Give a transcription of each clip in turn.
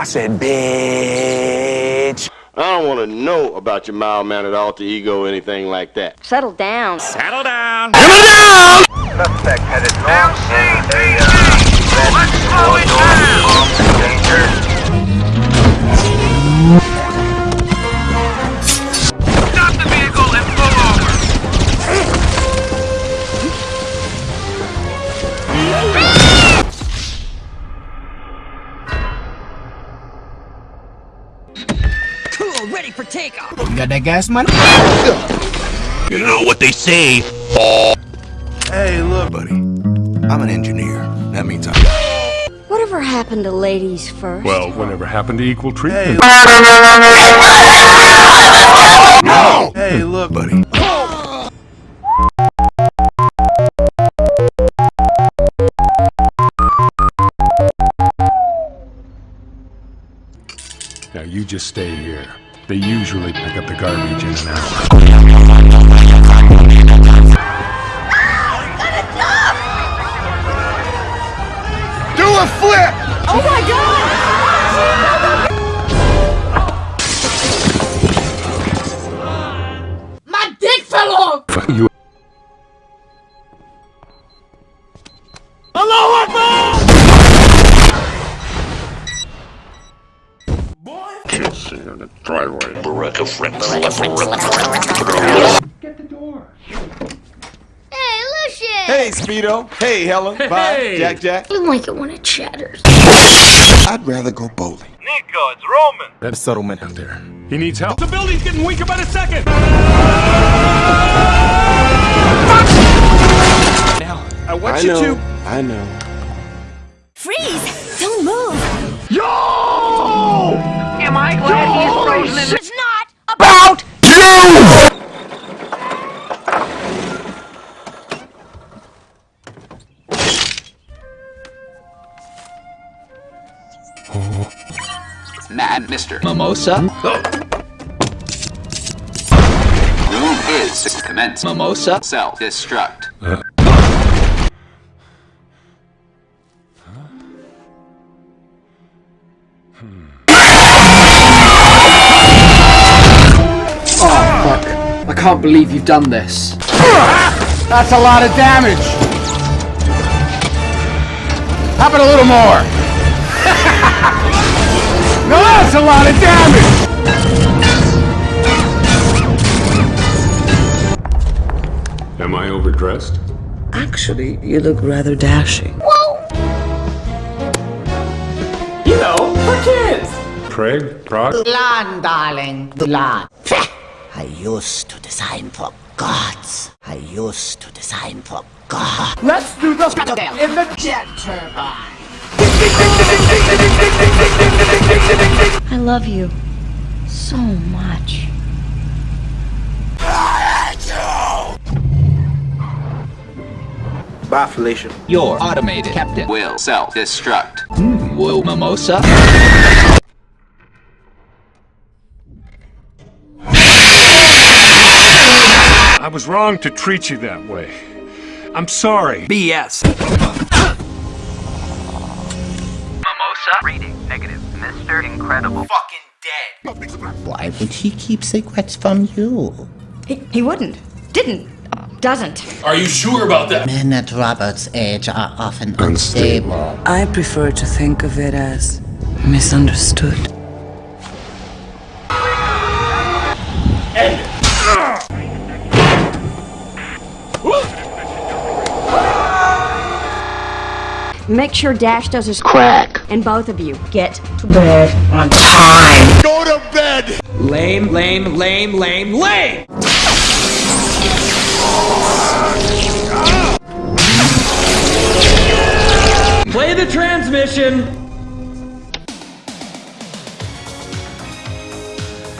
I said, bitch. I don't want to know about your mild-mannered alter ego or anything like that. Settle down. Settle down. Settle down! Suspect headed north in a uh, red Let's slow it danger. Takeoff. You got that money? You know what they say. Hey, look, buddy. I'm an engineer. That means I'm. Whatever happened to ladies first? Well, whatever happened to equal treatment? No! Hey, look, buddy. Now you just stay here. They usually pick up the garbage in an hour. Do a flip! Oh my god! Kids in the driveway. Baraka friends. Hey, Lucius! Hey, Speedo. Hey, Helen. Bye. Jack Jack. You like it when it chatters. I'd rather go bowling. Nico, it's Roman. That settlement out there. He needs help. The building's getting weaker by the second. Now, I want I you know. to. I know. Freeze! Don't move! Glad he's frozen in It's not about you! Man, Mr. Mimosa. Oh. Room is commence. Mimosa. Self-destruct. I can't believe you've done this. That's a lot of damage. How about a little more? no, that's a lot of damage. Am I overdressed? Actually, you look rather dashing. Whoa! You know, for kids! Craig? Proc? Land, darling. The land. I used to design for gods. I used to design for God. Let's do the in the jet turbine. I love you so much. Bye, Felicia. Your automated captain. Will self-destruct. Hmm, will Mimosa. Was wrong to treat you that way. I'm sorry. BS. Mimosa. Reading. Negative. Mr. Incredible. Fucking dead. Why would he keep secrets from you? He, he wouldn't. Didn't. Uh, doesn't. Are you sure about that? Men at Robert's age are often unstable. I prefer to think of it as misunderstood. Make sure Dash does his crack. And both of you get to Bed on time. Go to bed. Lame, lame, lame, lame, lame! Play the transmission!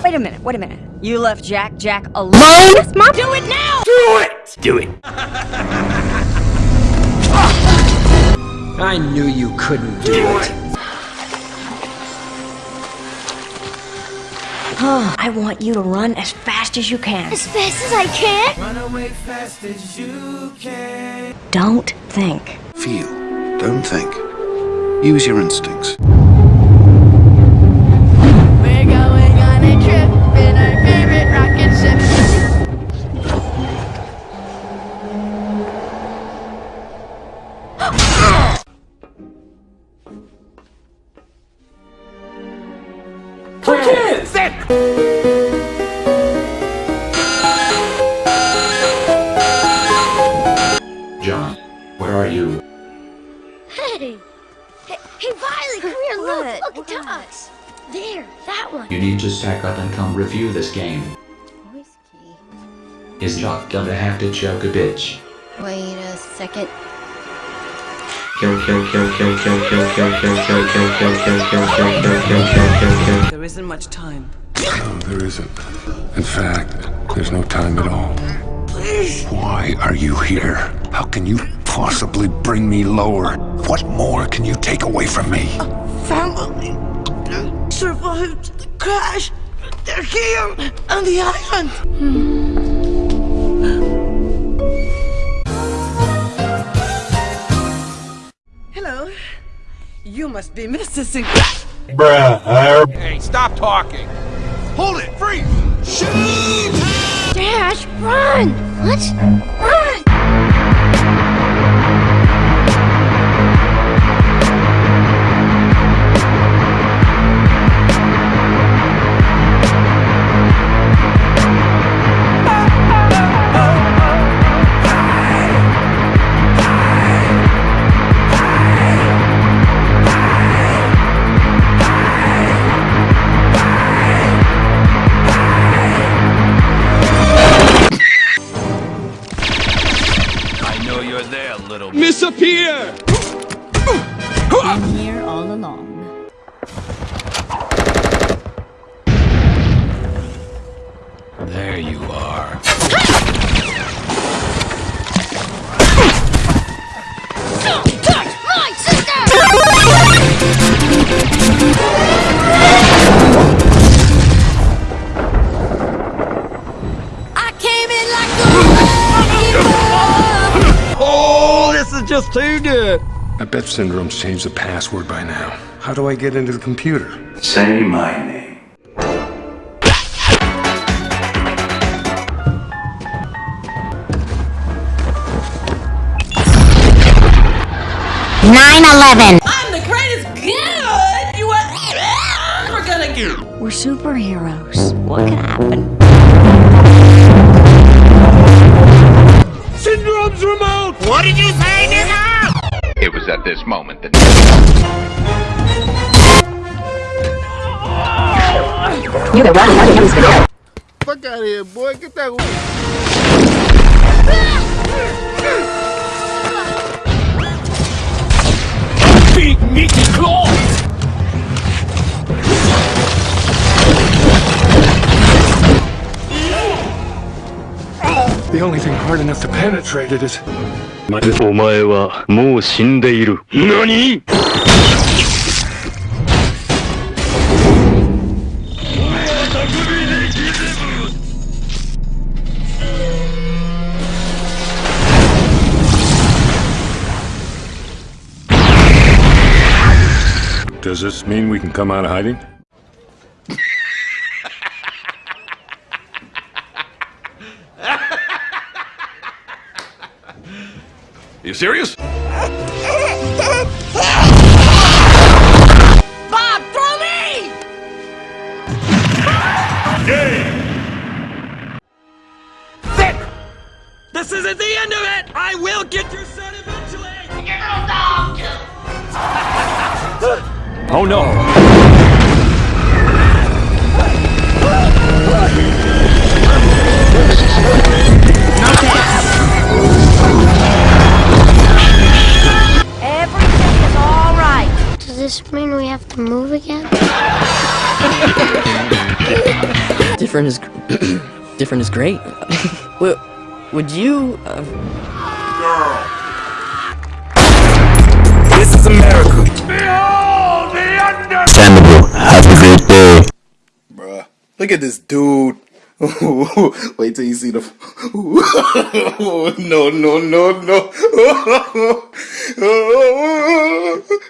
Wait a minute, wait a minute. You left Jack Jack alone? Yes, Mom. Do it now! Do it! Do it! I knew you couldn't do it. Oh, I want you to run as fast as you can. As fast as I can? Run away fast as you can. Don't think. Feel. Don't think. Use your instincts. John, where are you? Hey! Hey, hey Violet, come here, look! Look at us! There, that one! You need to stack up and come review this game. Is Jock gonna have to choke a bitch? Wait a second. There isn't much time. No, there isn't. In fact, there's no time at all. Why are you here? How can you possibly bring me lower? What more can you take away from me? A Family survived the crash. They're here on the island. Hello. You must be Mr. Sinclair. Hey, stop talking. Hold it! Freeze! Shoot! Dash, run! Let's run! Disappear! Been here all along. There you are. Just too good. I bet Syndrome's changed the password by now. How do I get into the computer? Say my name. Nine eleven. I'm the greatest good you are ever gonna get. We're superheroes. What could happen? What did you say, nigga? It was at this moment that You the wrong one who's the Fuck out of here, boy. Get that. Big meaty claws! The only thing hard enough to penetrate it is. お前はもう死んでいる。何 Does this mean we can come out of hiding? You serious? Bob, throw me! Vic! This isn't the end of it! I will get your son eventually! oh no! Everything this mean we have to move again? Different is different is great. would, would you? Uh... This is America. Behold the under. Understandable. Have a great day. Bruh. Look at this dude. Wait till you see the. no, no, no, I